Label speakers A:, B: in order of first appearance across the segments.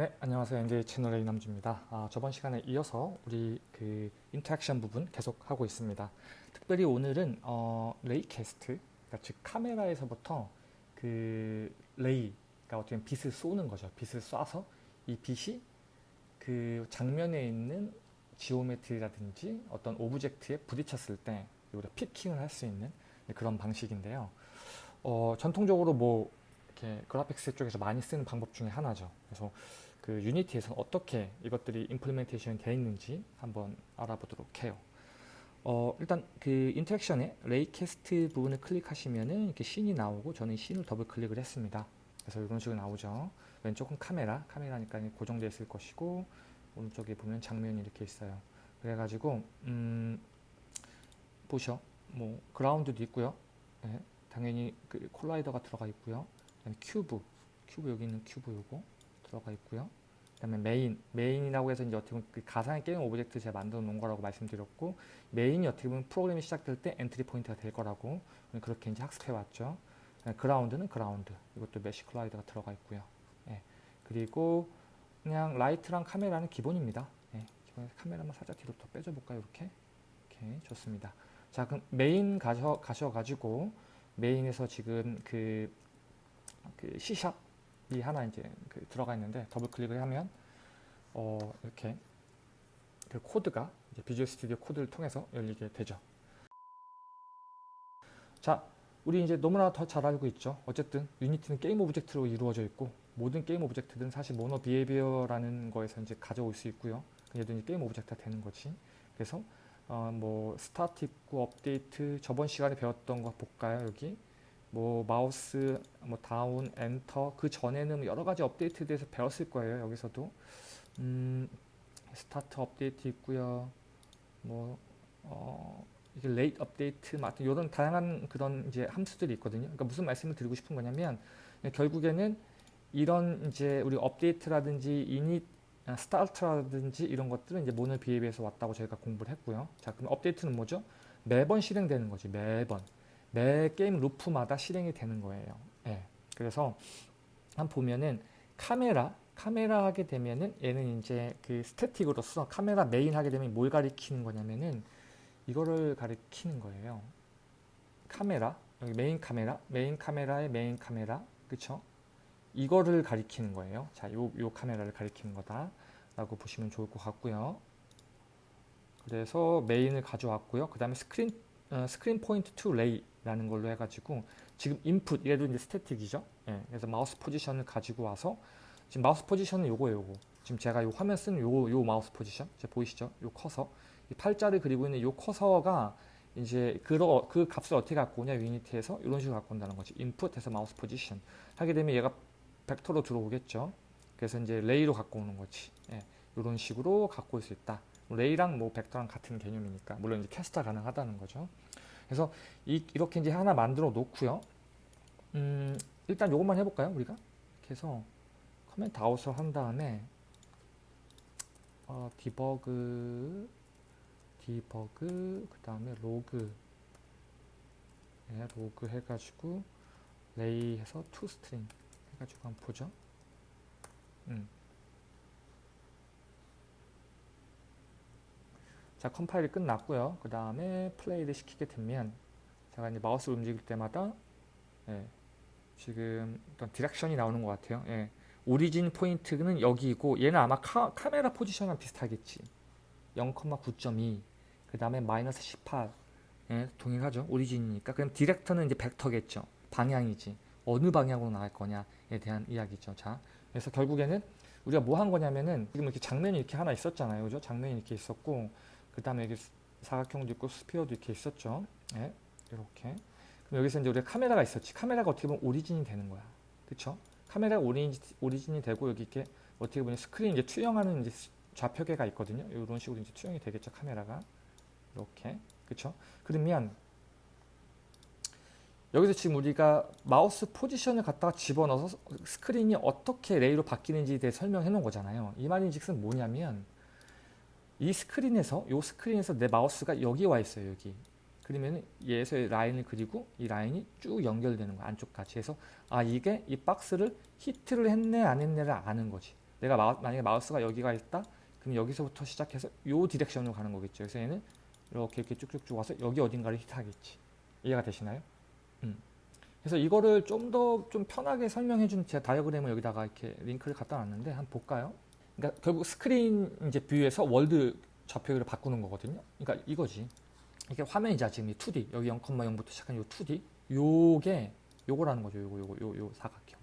A: 네, 안녕하세요. NJ 채널의 이남주입니다. 아, 저번 시간에 이어서 우리 그 interaction 부분 계속 하고 있습니다. 특별히 오늘은 어, ray cast, 그러니까 즉 카메라에서부터 그 ray, 그러니까 어떻게 빛을 쏘는 거죠. 빛을 쏴서 이 빛이 그 장면에 있는 geometry라든지 어떤 object에 부딪혔을 때 우리가 picking을 할 수 있는 그런 방식인데요. 어, 전통적으로 뭐 이렇게 그래픽스 쪽에서 많이 쓰는 방법 중에 하나죠. 그래서 그 유니티에서는 어떻게 이것들이 implementation이 되어 있는지 한번 알아보도록 해요. 어, 일단 그 interaction에 raycast 부분을 클릭하시면은 이렇게 씬이 나오고 저는 씬을 더블 클릭을 했습니다. 그래서 이런 식으로 나오죠. 왼쪽은 카메라, 카메라니까 고정되어 있을 것이고 오른쪽에 보면 장면이 이렇게 있어요. 그래가지고 음, 보셔, 뭐 그라운드도 있고요. 네, 당연히 그 collider가 들어가 있고요. cube, cube 여기 있는 큐브 요거 들어가 있고요. 그 다음에 메인, 메인이라고 해서 이제 어떻게 보면 그 가상의 game object 제가 만들어 놓은 거라고 말씀드렸고 메인이 어떻게 보면 프로그램이 시작될 때 entry point가 될 거라고 그렇게 이제 학습해 왔죠. 그라운드는 그라운드, 이것도 mesh collider가 들어가 있고요. 예. 그리고 그냥 라이트랑 카메라는 기본입니다. 예. 기본에 카메라만 살짝 뒤로 더 빼줘 볼까요? 이렇게. 이렇게 좋습니다. 자, 그럼 메인 가셔 가셔 가지고 메인에서 지금 그, 그 C sharp이 하나 이제 그 들어가 있는데 더블 클릭을 하면 어 이렇게 그 코드가 이제 Visual Studio Code를 통해서 열리게 되죠. 자, 우리 이제 너무나 더 잘 알고 있죠. 어쨌든 유니티는 game object로 이루어져 있고 모든 game object들은 사실 MonoBehaviour라는 거에서 이제 가져올 수 있고요. 얘도 이제 game object가 되는 거지. 그래서 어, 뭐 스타트 있고 업데이트 저번 시간에 배웠던 거 볼까요 여기 뭐 마우스 뭐 down enter 그 전에는 여러 가지 업데이트에 대해서 배웠을 거예요 여기서도 음, 스타트 업데이트 있고요 뭐 어, 이게 late update 같은 이런 다양한 그런 이제 함수들이 있거든요 그러니까 무슨 말씀을 드리고 싶은 거냐면 결국에는 이런 이제 우리 업데이트라든지 init start라든지 이런 것들은 이제 MonoBehaviour에서 왔다고 저희가 공부를 했고요. 자, 그럼 업데이트는 뭐죠? 매번 실행되는 거지. 매번. 매 game loop마다 실행이 되는 거예요. 예. 그래서 한 보면은 카메라 카메라 하게 되면은 얘는 이제 그 static으로서 camera main 하게 되면 뭘 가리키는 거냐면은 이거를 가리키는 거예요. 카메라 여기 메인 카메라 메인 카메라의 메인 카메라 그쵸? 이거를 가리키는 거예요. 자, 요, 요 카메라를 가리키는 거다. 라고 보시면 좋을 것 같고요. 그래서 메인을 가져왔고요. 그 다음에 스크린, 어, screen point to ray 라는 걸로 해가지고 지금 input, 얘도 이제 static이죠. 예, 그래서 mouse position을 가지고 와서 지금 mouse position은 요거예요, 요거. 지금 제가 요 화면 쓰는 요, 요 mouse position. 제 보이시죠? 요 커서. 이 팔자를 그리고 있는 요 커서가 이제 그, 그 값을 어떻게 갖고 오냐, 유니티에서 이런 식으로 갖고 온다는 거지. input에서 mouse position. 하게 되면 얘가 벡터로 들어오겠죠. 그래서 이제 ray로 갖고 오는 거지. 예, 이런 식으로 갖고 올 수 있다. ray랑 뭐 벡터랑 같은 개념이니까 물론 이제 cast가 가능하다는 거죠. 그래서 이, 이렇게 이제 하나 만들어 놓고요. 음, 일단 이것만 해볼까요, 우리가? 이렇게 해서 comment out을 한 다음에 어, debug debug 그 다음에 로그 네, 로그 해가지고 ray 해서 to string 해가지고 한번 보죠. 음. 자 컴파일이 끝났고요. 그 다음에 플레이를 시키게 되면 제가 이제 마우스 움직일 때마다 예, 지금 어떤 direction이 나오는 것 같아요. 예, 오리진 포인트는 여기고 얘는 아마 카, 카메라 포지션이랑 비슷하겠지. 0,9.2. 그 다음에 마이너스 18. 예, 동일하죠. 오리진이니까. 그럼 디렉터는 이제 벡터겠죠. 방향이지. 어느 방향으로 나갈 거냐에 대한 이야기죠. 자, 그래서 결국에는 우리가 뭐 한 거냐면은 지금 이렇게 장면이 이렇게 하나 있었잖아요. 그죠? 장면이 이렇게 있었고 그 다음에 여기 사각형도 있고 스피어도 이렇게 있었죠. 네, 이렇게. 그럼 여기서 이제 우리가 카메라가 있었지. 카메라가 어떻게 보면 origin이 되는 거야. 그쵸? 카메라가 origin, origin이 되고 여기 이렇게 어떻게 보면 스크린 이제 투영하는 이제 좌표계가 있거든요. 이런 식으로 이제 투영이 되겠죠. 카메라가. 이렇게. 그쵸? 그러면 여기서 지금 우리가 mouse position을 갖다가 집어넣어서 스크린이 어떻게 ray로 바뀌는지에 대해 설명해 놓은 거잖아요. 이 말인즉슨 뭐냐면 이 스크린에서 이 스크린에서 내 마우스가 여기 와 있어요. 여기. 그러면 얘에서 라인을 그리고 이 라인이 쭉 연결되는 거야. 안쪽까지 해서 아 이게 이 박스를 히트를 했네 안 했네를 아는 거지. 내가 마, 만약에 마우스가 여기가 있다. 그럼 여기서부터 시작해서 요 direction으로 가는 거겠죠. 그래서 얘는 이렇게 이렇게 쭉쭉쭉 와서 여기 어딘가를 히트하겠지. 이해가 되시나요? 음. 그래서 이거를 좀 더좀 편하게 설명해 준 제 다이어그램을 여기다가 이렇게 링크를 갖다 놨는데 한번 볼까요? 그러니까 결국 스크린 이제 view에서 world 좌표를 바꾸는 거거든요. 그러니까 이거지. 이게 화면이자 지금 이 2D 여기 0,0부터 시작한 요 2D 요게 요거라는 거죠. 요거 요거 요, 요 사각형.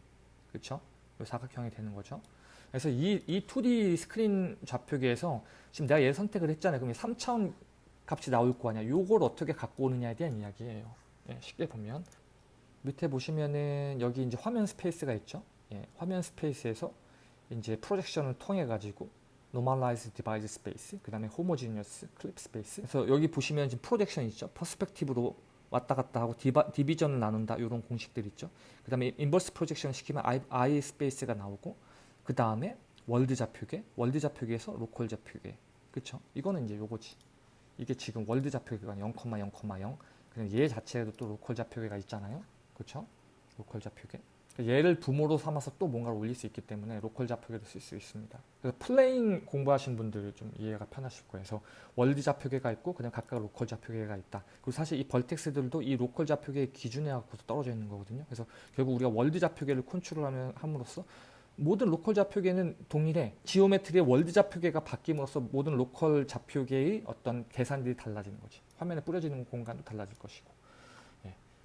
A: 그렇죠? 요 사각형이 되는 거죠. 그래서 이, 이 2D 스크린 좌표계에서 지금 내가 얘 선택을 했잖아요. 그럼 3차원 값이 나올 거 아니야. 요걸 어떻게 갖고 오느냐에 대한 이야기예요. 예, 쉽게 보면 밑에 보시면은 여기 이제 화면 스페이스가 있죠. 예, 화면 스페이스에서 이제 projection을 통해 가지고 normalized device space, 그 다음에 homogeneous clip space. 그래서 여기 보시면 지금 projection 있죠. perspective로 왔다 갔다 하고 디바, division을 나눈다 이런 공식들 있죠. 그 다음에 인버스 프로젝션 시키면 I, I 스페이스가 나오고 그 다음에 world 좌표계, world 좌표계에서 local 좌표계. 그쵸? 이거는 이제 요거지. 이게 지금 world 좌표계가 0,0,0 그냥 얘 자체에도 또 local 좌표계가 있잖아요. 그쵸? local 좌표계. 얘를 부모로 삼아서 또 뭔가를 올릴 수 있기 때문에 local 좌표계도 쓸수 있습니다. 그래서 plane 공부하신 분들 좀 이해가 편하실 거예요. 그래서 world 좌표계가 있고 그냥 각각 local 좌표계가 있다. 그리고 사실 이 vertex들도 이 local 좌표계 기준에 갖고서 떨어져 있는 거거든요. 그래서 결국 우리가 world 좌표계를 컨트롤하면 함으로써 모든 local 좌표계는 동일해. geometry의 world 좌표계가 바뀜으로써 모든 local 좌표계의 어떤 계산들이 달라지는 거지. 화면에 뿌려지는 공간도 달라질 것이고.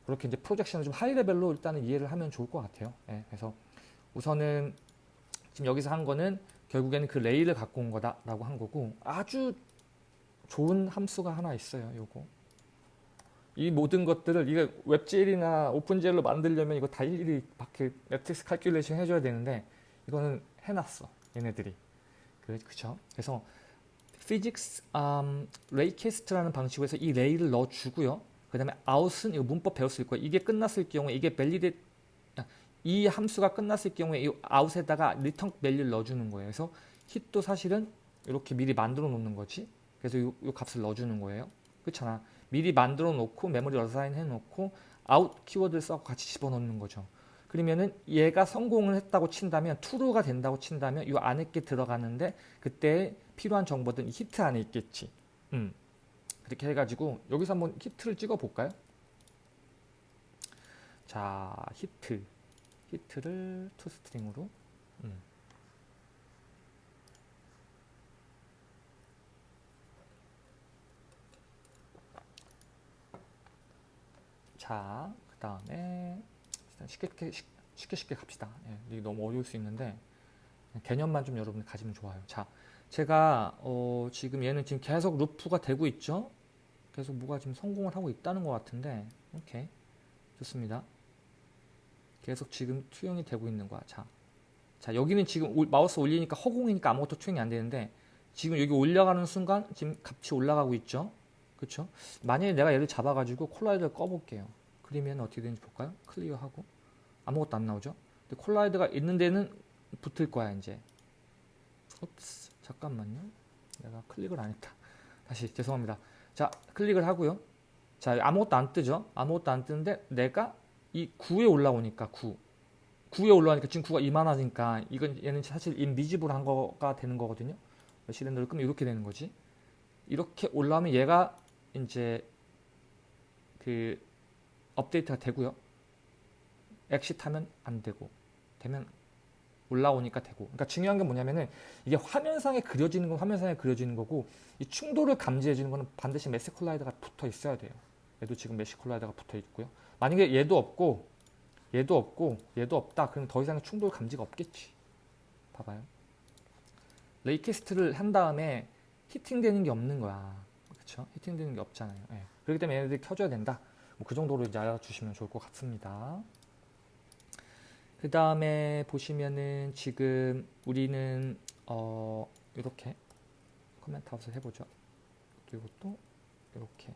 A: 예. 그렇게 이제 projection을 좀 high level로 일단은 이해를 하면 좋을 것 같아요. 예. 그래서 우선은 지금 여기서 한 거는 결국에는 그 ray를 갖고 온 거다라고 한 거고 아주 좋은 함수가 하나 있어요. 요거. 이 모든 것들을 이게 WebGL이나 OpenGL로 만들려면 이거 다 일일이 밖에 matrix calculation 해줘야 되는데 이거는 해놨어 얘네들이 그, 그쵸 그래서 physics um, raycast라는 방식으로 해서 이 ray를 넣어주고요 그 다음에 out은 이거 문법 배웠을 거예요. 이게 끝났을 경우에 이게 validate 이 함수가 끝났을 경우에 이 out에다가 return value를 넣어주는 거예요. 그래서 hit도 사실은 이렇게 미리 만들어 놓는 거지. 그래서 이, 이 값을 넣어주는 거예요. 그렇잖아. 미리 만들어 놓고 메모리 어사인 해 놓고 out 키워드를 써서 같이 집어넣는 거죠. 그러면은 얘가 성공을 했다고 친다면 true가 된다고 친다면 이 안에 게 들어가는데 그때 필요한 정보들은 히트 안에 있겠지. 음. 그렇게 해가지고 여기서 한번 hit를 찍어 볼까요? 자 hit hit를 toString으로 음. 자, 그 다음에 쉽게 쉽게, 쉽게 쉽게 갑시다. 예, 이게 너무 어려울 수 있는데 개념만 좀 여러분이 가지면 좋아요. 자, 제가 어, 지금 얘는 지금 계속 루프가 되고 있죠. 계속 뭐가 지금 성공을 하고 있다는 것 같은데 오케이 좋습니다. 계속 지금 투영이 되고 있는 거야. 자, 자 여기는 지금 오, 마우스 올리니까 허공이니까 아무것도 투영이 안 되는데 지금 여기 올라가는 순간 지금 값이 올라가고 있죠. 그렇죠? 만약에 내가 얘를 잡아가지고 collider를 꺼볼게요. 그리면 어떻게 되는지 볼까요? 클리어하고 아무것도 안 나오죠? 근데 콜라이드가 있는 데는 붙을 거야 이제 옵스 잠깐만요. 내가 클릭을 안 했다. 다시 죄송합니다. 자 클릭을 하고요. 자 아무것도 안 뜨죠? 아무것도 안 뜨는데 내가 이 9에 올라오니까 9 9에 올라오니까 지금 9가 이만하니까 이건 얘는 사실 인비지블 한 거가 되는 거거든요. 실린더를 끄면 이렇게 되는 거지. 이렇게 올라오면 얘가 이제 그 업데이트가 되고요. exit 하면 안 되고 되면 올라오니까 되고. 그러니까 중요한 게 뭐냐면은 이게 화면상에 그려지는 건 화면상에 그려지는 거고 이 충돌을 감지해 주는 거는 반드시 mesh collider가 붙어 있어야 돼요. 얘도 지금 mesh collider가 붙어 있고요. 만약에 얘도 없고 얘도 없고 얘도 없다. 그럼 더 이상 충돌 감지가 없겠지. 봐봐요. raycast를 한 다음에 hitting되는 게 없는 거야. 그렇죠 hitting되는 게 없잖아요. 네. 그렇기 때문에 얘네들이 켜줘야 된다. 뭐 그 정도로 이제 알아주시면 좋을 것 같습니다 그 다음에 보시면은 지금 우리는 어 이렇게 comment out을 해보죠. 또 이렇게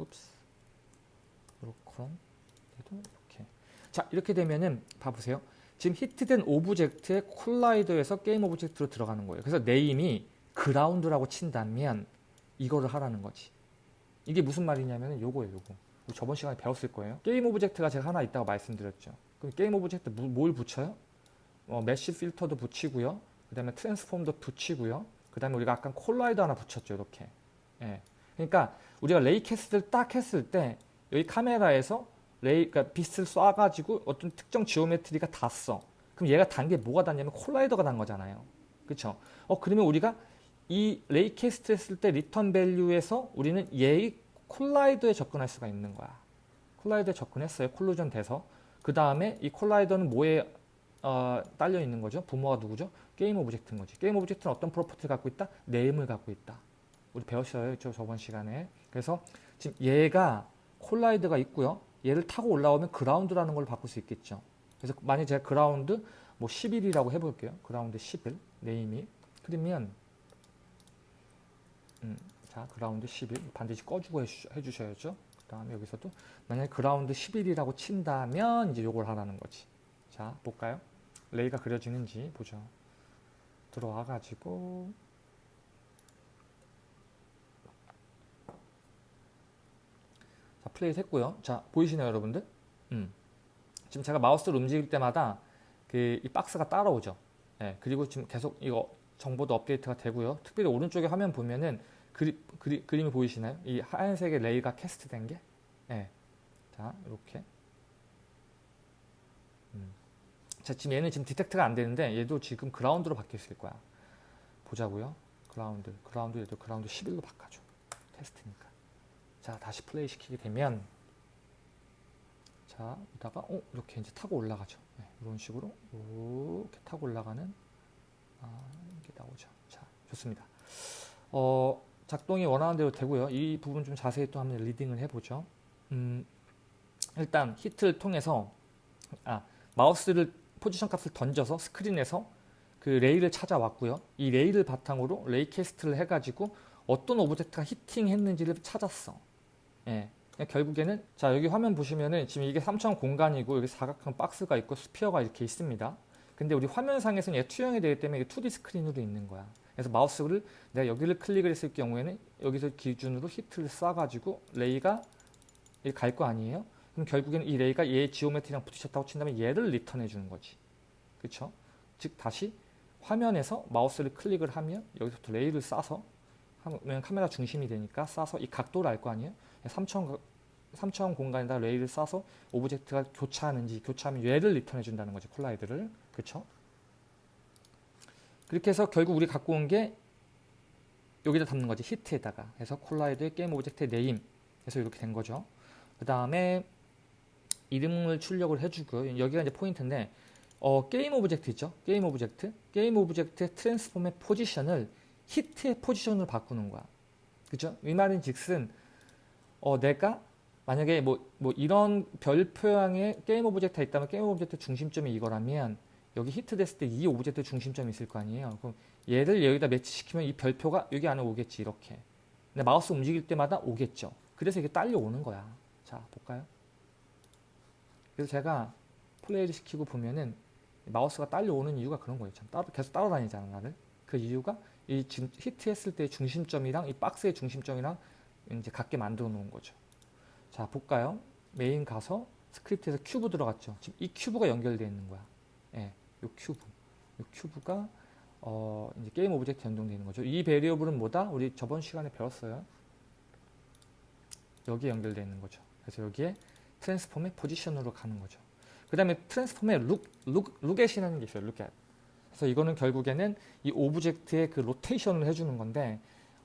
A: oops 이렇게 얘도 이렇게 자 이렇게 되면은 봐보세요. 지금 히트된 오브젝트의 콜라이더에서 게임 오브젝트로 들어가는 거예요. 그래서 name이 ground라고 친다면 이거를 하라는 거지. 이게 무슨 말이냐면 요거예요, 요거. 저번 시간에 배웠을 거예요. game object가 제가 하나 있다고 말씀드렸죠. 그럼 game object 뭘 붙여요? 어, mesh filter도 붙이고요. 그 다음에 transform도 붙이고요. 그 다음에 우리가 아까 collider 하나 붙였죠. 이렇게. 예. 그러니까 우리가 raycast를 딱 했을 때 여기 카메라에서 ray, 그러니까 빛을 쏴가지고 어떤 특정 geometry가 닿았어. 그럼 얘가 닿은 게 뭐가 닿냐면 collider가 닿은 거잖아요. 그쵸? 어, 그러면 우리가 이 raycast 했을 때 return value에서 우리는 얘의 collider에 접근할 수가 있는 거야. collider에 접근했어요. collision 돼서. 그 다음에 이 collider는 뭐에 어, 딸려 있는 거죠? 부모가 누구죠? game object인 거지. game object는 어떤 property를 갖고 있다? name을 갖고 있다. 우리 배웠어요. 저 저번 시간에. 그래서 지금 얘가 collider가 있고요. 얘를 타고 올라오면 ground라는 걸 바꿀 수 있겠죠. 그래서 만약 제가 그라운드 뭐 11이라고 해볼게요. ground 11 name이. 그러면 음, 자 그라운드 10일 반드시 꺼주고 해주, 해주셔야죠. 그 다음에 여기서도 만약에 그라운드 10일이라고 친다면 이제 요걸 하라는 거지. 자 볼까요? ray가 그려지는지 보죠. 들어와 가지고 자 플레이 했고요. 자 보이시나요 여러분들? 음. 지금 제가 마우스를 움직일 때마다 그 이 박스가 따라오죠. 예, 그리고 지금 계속 이거 정보도 업데이트가 되고요. 특별히 오른쪽에 화면 보면은 그리, 그리, 그림이 보이시나요? 이 하얀색의 ray가 cast된 게. 예. 자, 이렇게. 음. 자, 지금 얘는 지금 detect가 안 되는데 얘도 지금 ground로 바뀌었을 거야. 보자고요. ground, ground 얘도 그라운드 11로 바꿔줘. 테스트니까. 자, 다시 플레이 시키게 되면 자, 이다가 어, 이렇게 이제 타고 올라가죠. 네, 이런 식으로 이렇게 타고 올라가는 아, 이게 나오죠. 자, 좋습니다. 어, 작동이 원하는 대로 되고요. 이 부분 좀 자세히 또 한번 reading을 해보죠. 음, 일단 hit를 통해서 아, 마우스를 포지션 값을 던져서 스크린에서 그 ray를 찾아왔고요. 이 ray를 바탕으로 raycast를 해가지고 어떤 object가 hitting했는지를 찾았어. 예. 결국에는 자 여기 화면 보시면은 지금 이게 3차원 공간이고 여기 사각형 박스가 있고 sphere가 이렇게 있습니다. 근데 우리 화면상에서는 얘 투영이 되기 때문에 2D 스크린으로 있는 거야. 그래서 마우스를 내가 여기를 클릭을 했을 경우에는 여기서 기준으로 hit를 쏴가지고 ray가 갈 거 아니에요? 그럼 결국에는 이 ray가 얘 geometry랑 부딪혔다고 친다면 얘를 return해 주는 거지. 그쵸? 즉 다시 화면에서 마우스를 클릭을 하면 여기서부터 ray를 쏴서 하면 카메라 중심이 되니까 쏴서 이 각도를 알 거 아니에요? 3차원, 3차원 공간에다 ray를 쏴서 object가 교차하는지 교차하면 얘를 return해 준다는 거죠. collide를. 그쵸? 그렇게 해서 결국 우리 갖고 온 게 여기다 담는 거지. hit에다가. 그래서 collide의 game object의 name. 그래서 이렇게 된 거죠. 그 다음에 이름을 출력을 해주고요. 여기가 이제 포인트인데 어, 게임 오브젝트 있죠? 게임 오브젝트. 게임 오브젝트의 트랜스폼의 포지션을 히트의 포지션으로 바꾸는 거야. 그죠? 이 말인 즉슨 어, 내가 만약에 뭐, 뭐 이런 별 모양의 game object가 있다면 game object 중심점이 이거라면 여기 히트 됐을 때 이 object 중심점이 있을 거 아니에요. 그럼 얘를 여기다 match시키면 이 별표가 여기 안에 오겠지 이렇게. 근데 마우스 움직일 때마다 오겠죠. 그래서 이게 딸려오는 거야. 자 볼까요? 그래서 제가 플레이를 시키고 보면은 마우스가 딸려오는 이유가 그런 거예요. 참 따로 계속 따라다니잖아 나를. 그 이유가 이 지금 hit했을 때 중심점이랑 이 박스의 중심점이랑 이제 같게 만들어 놓은 거죠. 자 볼까요? 메인 가서 스크립트에서 큐브 들어갔죠. 지금 이 cube가 연결되어 있는 거야. 예, 요 큐브. 요 cube가 어, 이제 game object 연동되는 거죠. 이 variable은 뭐다? 우리 저번 시간에 배웠어요. 여기에 연결되어 있는 거죠. 그래서 여기에 transform의 position으로 가는 거죠. 그 다음에 transform의 look, look, look at이라는 게 있어요. look at. 그래서 이거는 결국에는 이 object의 그 rotation을 해주는 건데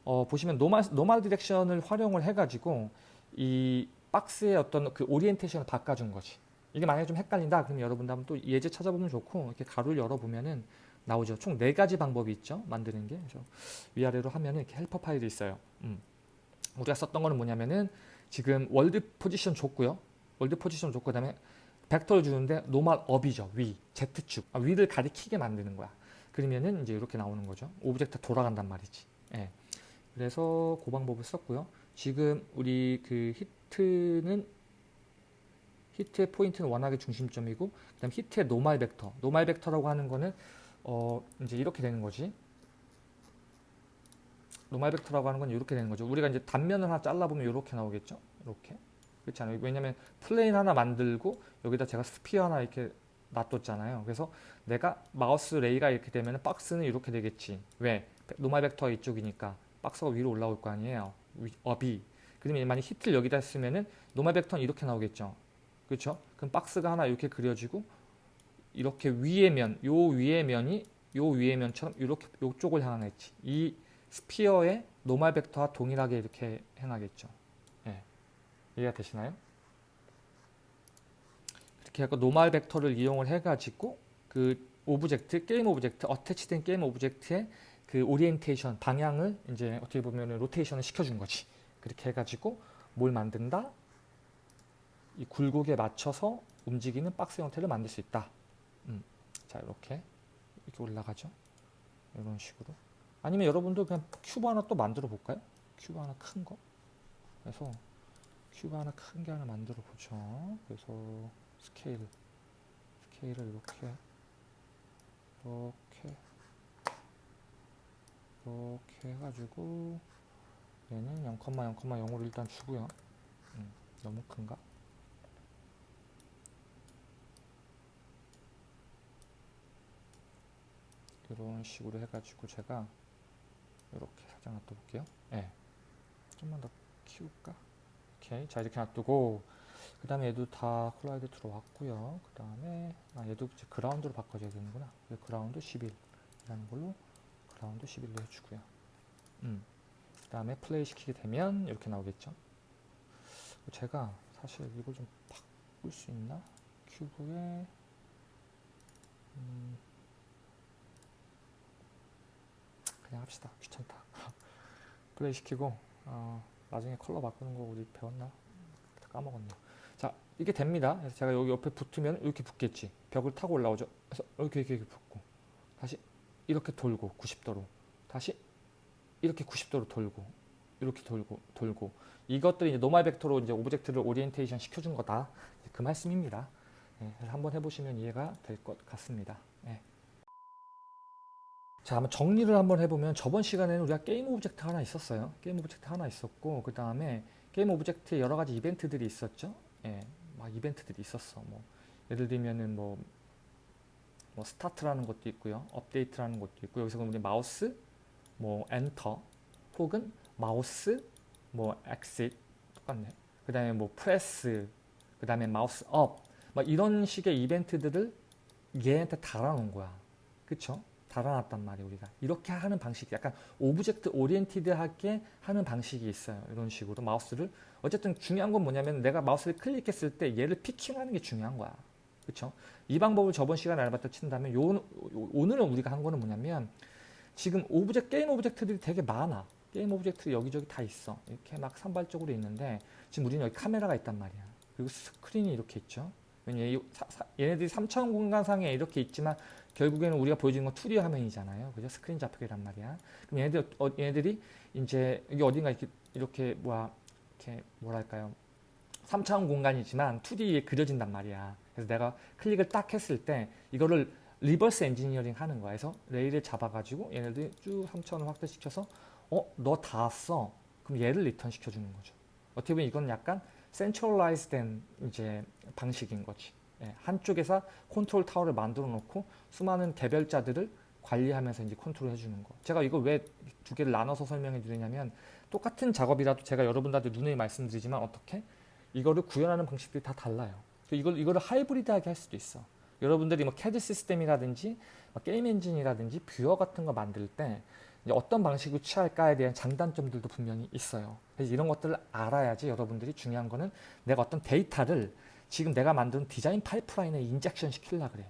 A: 어, 보시면 normal, normal direction을 활용을 해가지고 이 박스의 어떤 그 orientation을 바꿔준 거지. 이게 만약에 좀 헷갈린다 그러면 여러분들 한번 또 예제 찾아보면 좋고 이렇게 괄호를 열어보면은 나오죠. 총 네 가지 방법이 있죠. 만드는 게. 그래서 위아래로 하면은 이렇게 helper 파일이 있어요. 음. 우리가 썼던 거는 뭐냐면은 지금 world position 줬고요. world position 줬고 그다음에 벡터를 주는데 normal up이죠. 위, Z축. 아, 위를 가리키게 만드는 거야. 그러면은 이제 이렇게 나오는 거죠. object 돌아간단 말이지. 예. 그래서 그 방법을 썼고요. 지금 우리 그 hit는 hit의 포인트는 워낙에 중심점이고 그다음 hit의 normal 벡터. normal 벡터라고 하는 거는 어 이제 이렇게 되는 거지. normal 벡터라고 하는 건 이렇게 되는 거죠. 우리가 이제 단면을 하나 잘라보면 이렇게 나오겠죠. 이렇게. 그렇지 않아요? 왜냐면 plane 하나 만들고 여기다 제가 sphere 하나 이렇게 놔뒀잖아요. 그래서 내가 마우스 ray가 이렇게 되면 박스는 이렇게 되겠지. 왜? normal 벡터 이쪽이니까 박스가 위로 올라올 거 아니에요. 위- up이. 그러면 만약 hit를 여기다 쓰면은 normal 벡터는 이렇게 나오겠죠. 그렇죠? 그럼 박스가 하나 이렇게 그려지고 이렇게 위의 면, 요 위의 면이 요 위의 면처럼 이렇게 요쪽을 향하겠지. 이 sphere의 normal 벡터와 동일하게 이렇게 향하겠죠. 예. 이해가 되시나요? 이렇게 해서 normal 벡터를 이용을 해가지고 그 object, game object, attach된 game object의 그 오리엔테이션, 방향을 이제 어떻게 보면 rotation을 시켜준 거지. 그렇게 해가지고 뭘 만든다? 이 굴곡에 맞춰서 움직이는 박스 형태를 만들 수 있다. 음. 자, 이렇게 이렇게 올라가죠. 이런 식으로. 아니면 여러분도 그냥 큐브 하나 또 만들어 볼까요? 큐브 하나 큰 거. 그래서 큐브 하나 큰 게 하나 만들어 보죠. 그래서 scale, scale을 이렇게, 이렇게, 이렇게 해가지고 얘는 0,0,0으로 일단 주고요. 음, 너무 큰가? 이런 식으로 해가지고 제가 이렇게 살짝 놔둬볼게요. 예. 좀만 더 키울까? 오케이. 자, 이렇게 놔두고, 그 다음에 얘도 다 콜라이드 들어왔고요. 그 다음에, 아, 얘도 이제 그라운드로 바꿔줘야 되는구나. 그래서 그라운드 11이라는 걸로 그라운드 11로 해주고요. 음. 그 다음에 플레이 시키게 되면 이렇게 나오겠죠. 제가 사실 이걸 좀 바꿀 수 있나? cube에, 음, 그냥 합시다. 귀찮다. 플레이 시키고 어, 나중에 컬러 바꾸는 거 우리 배웠나? 다 까먹었네. 자 이게 됩니다. 그래서 제가 여기 옆에 붙으면 이렇게 붙겠지. 벽을 타고 올라오죠. 그래서 이렇게 이렇게, 이렇게 붙고 다시 이렇게 돌고 90도로 다시 이렇게 90도로 돌고 이렇게 돌고 돌고 이것들이 이제 normal 벡터로 이제 object를 orientation 시켜준 거다. 그 말씀입니다. 예, 그래서 한번 해보시면 이해가 될 것 같습니다. 예. 자, 한번 정리를 한번 해보면 저번 시간에는 우리가 game object 하나 있었어요. game object 하나 있었고 그 다음에 game object에 여러 가지 이벤트들이 있었죠. 예, 막 이벤트들이 있었어. 뭐 예를 들면은 뭐, 뭐 start라는 것도 있고요, update라는 것도 있고 여기서 그럼 우리 마우스, 뭐 엔터 혹은 마우스, 뭐 exit 똑같네. 그 다음에 뭐 프레스, 그 다음에 마우스 up, 막 이런 식의 이벤트들을 얘한테 달아놓은 거야. 그쵸? 달아놨단 말이에요 우리가. 이렇게 하는 방식이 약간 object oriented하게 하는 방식이 있어요 이런 식으로 마우스를. 어쨌든 중요한 건 뭐냐면 내가 마우스를 클릭했을 때 얘를 picking하는 게 중요한 거야. 그쵸? 이 방법을 저번 시간에 알아봤다 친다면 요, 요- 오늘은 우리가 한 거는 뭐냐면 지금 object 게임 object들이 되게 많아. 게임 object 여기저기 다 있어. 이렇게 막 산발적으로 있는데 지금 우리는 여기 카메라가 있단 말이야. 그리고 스크린이 이렇게 있죠. 왜냐 얘네들이 3차원 공간상에 이렇게 있지만 결국에는 우리가 보여주는 건 2D 화면이잖아요. 그죠? 스크린 좌표기란 말이야. 그럼 얘네들, 어, 얘네들이 이제 여기 어딘가 이렇게, 이렇게, 뭐야, 이렇게, 뭐랄까요. 3차원 공간이지만 2D에 그려진단 말이야. 그래서 내가 클릭을 딱 했을 때 이거를 reverse engineering 하는 거야. 그래서 ray를 잡아가지고 얘네들이 쭉 3차원을 확대시켜서 어, 너 닿았어. 그럼 얘를 return 시켜주는 거죠. 어떻게 보면 이건 약간 centralize 된 이제 방식인 거지. 예, 한쪽에서 컨트롤 타워를 만들어 놓고 수많은 개별자들을 관리하면서 이제 컨트롤 해주는 거. 제가 이거 왜 두 개를 나눠서 설명해 드리냐면 똑같은 작업이라도 제가 여러분들한테 누누이 말씀드리지만 어떻게 이거를 구현하는 방식들이 다 달라요. 이걸 이거를 하이브리드하게 할 수도 있어. 여러분들이 뭐 CAD 시스템이라든지 뭐 게임 엔진이라든지 viewer 같은 거 만들 때 어떤 방식을 취할까에 대한 장단점들도 분명히 있어요. 그래서 이런 것들을 알아야지 여러분들이 중요한 거는 내가 어떤 데이터를 지금 내가 만든 디자인 파이프라인에 injection 시키려 그래.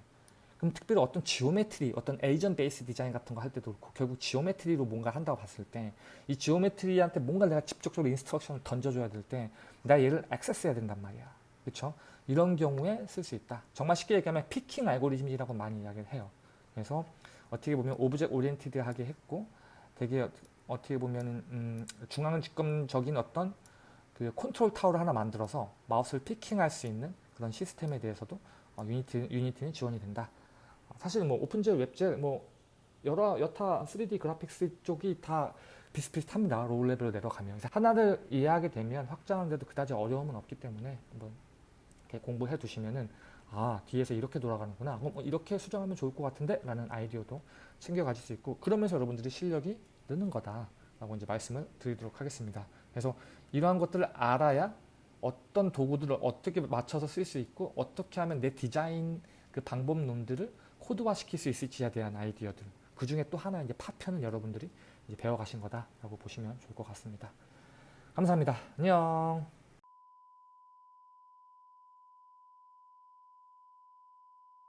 A: 그럼 특별히 어떤 geometry, 어떤 agent based design 같은 거 할 때도 그렇고 결국 geometry로 뭔가 한다고 봤을 때 이 geometry한테 뭔가 내가 직접적으로 instruction을 던져줘야 될때 내가 얘를 access해야 된단 말이야. 그렇죠? 이런 경우에 쓸 수 있다. 정말 쉽게 얘기하면 picking 알고리즘이라고 많이 이야기를 해요. 그래서 어떻게 보면 object oriented하게 했고 되게 어- 어떻게 보면 음, 중앙 집권적인 어떤 그 컨트롤 타워를 하나 만들어서 마우스를 picking할 수 있는 그런 시스템에 대해서도 어, Unity, Unity는 지원이 된다. 어, 사실 뭐 OpenGL, WebGL, 뭐 여러 여타 3D graphics 쪽이 다 비슷비슷합니다. low level로 내려가면 하나를 이해하게 되면 확장하는데도 그다지 어려움은 없기 때문에 한번 공부해 두시면은 아 뒤에서 이렇게 돌아가는구나 그럼 어, 이렇게 수정하면 좋을 것 같은데 라는 아이디어도 챙겨 가질 수 있고 그러면서 여러분들이 실력이 느는 거다 라고 이제 말씀을 드리도록 하겠습니다 그래서 이러한 것들을 알아야 어떤 도구들을 어떻게 맞춰서 쓸 수 있고 어떻게 하면 내 디자인 그 방법론들을 코드화 시킬 수 있을지에 대한 아이디어들. 그 중에 또 하나 이제 파편을 여러분들이 이제 배워가신 거다라고 보시면 좋을 것 같습니다. 감사합니다. 안녕